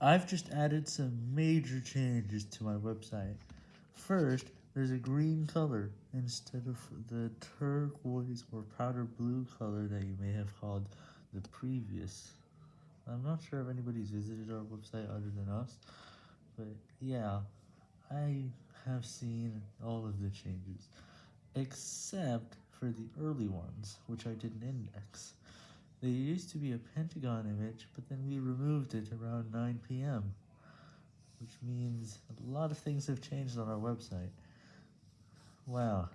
I've just added some major changes to my website. First, there's a green color instead of the turquoise or powder blue color that you may have called the previous. I'm not sure if anybody's visited our website other than us, but yeah, I have seen all of the changes, except for the early ones, which I didn't index. There used to be a pentagon image, but then we removed it around 9pm, which means a lot of things have changed on our website. Wow.